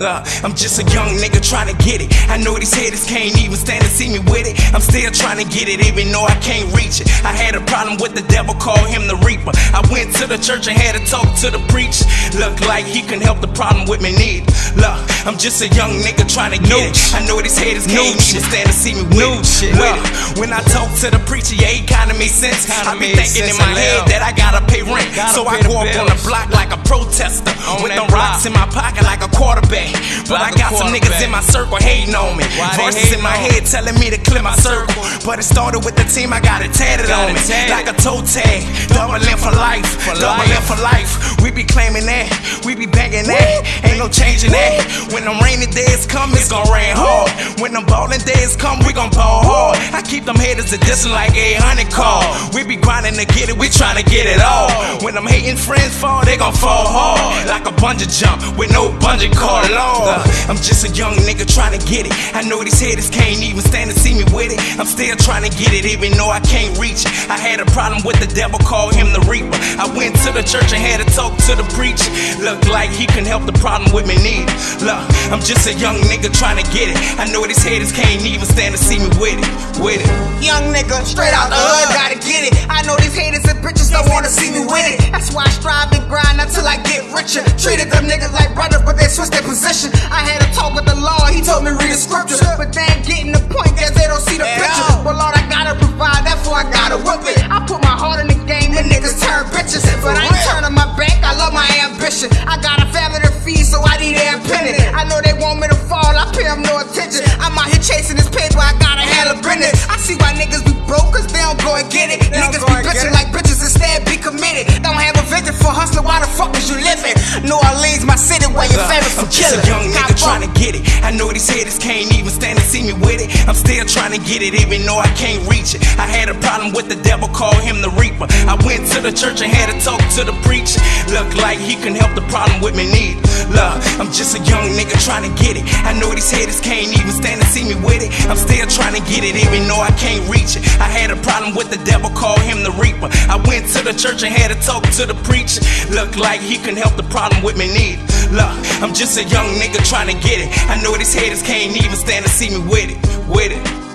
Uh, I'm just a young nigga trying to get it. I know these haters can't even stand to see me with it. I'm still trying to get it, even though I can't reach it. I had a problem with the devil, call him the reaper. I went to the church and had to talk to the preacher. Look like he can help the problem with me need. Look, I'm just a young nigga trying to get it. I know these haters can't even stand to see me with it. shit. Look, when I talk to the preacher, yeah, he kinda made sense. Kinda I be thinking in my head that I gotta pay rent. Gotta so I pay go up on the block like a protester. On with them rocks in my pocket like a quarterback. But I Like a got some niggas in my circle hating on me. Why Voices in my on head telling me to clear my circle. But it started with the team, I got it tatted Got on it me. tatted. Like a toe tag. Double in for life. For Double life. in for life. We be claiming that. We be banging that. Ain't no changing that. When them rainy days come, it's gon' rain hard. When them ballin' days come, we gon' ball hard. I keep them haters a distance like a hundred call. We be grinding to get it, we tryna get it all. When them hating friends fall, they gon' fall hard. Like a bungee jump with no bungee cord. Lord, I'm just a young nigga trying to get it. I know these haters can't even stand to see me with it. I'm still trying to get it, even though I can't reach it. I had a problem with the devil, call him the reaper. I went to the church and had to talk to the preacher. Look like he can help the problem with me need. Look, I'm just a young nigga trying to get it. I know these haters can't even stand to see me with it. With it. Young nigga, straight out the hood, gotta get it. Brothers, but they switched their position. I had a talk with the Lord, he told me read the scripture. But they ain't getting the point, cause they don't see the picture. But Lord, I gotta provide, therefore I gotta whip it. I put my heart in the game, and niggas turn bitches. But I ain't turning my back, I love my ambition. I got a family to feed, so I need air penny. I know they want me to fall, I pay them no attention. I'm out here chasing this paper, I gotta handle business. I see why niggas be broke, cause they don't go and get it. Niggas be bitching like bitches instead be committed. Don't have a vision for hustling, why the fuck is my city, where your favorite a killing. young nigga trying to get it. I know these haters can't even stand to see me with it. I'm still trying to get it, even though I can't reach it. I had a problem with the devil, call him the reaper. I went to the church and had to talk to the preacher. Look like he can help the problem with me need. Look, I'm just a young nigga trying to get it. I know these haters can't even stand to see me with it. I'm still trying to get it, even though I can't reach it. I had a problem with the devil, call him the reaper. I went to the church and had to talk to the preacher. Look like he can help the problem with me need. Look, I'm just a young nigga trying to get it. I know these haters can't even stand to see me with it. With it.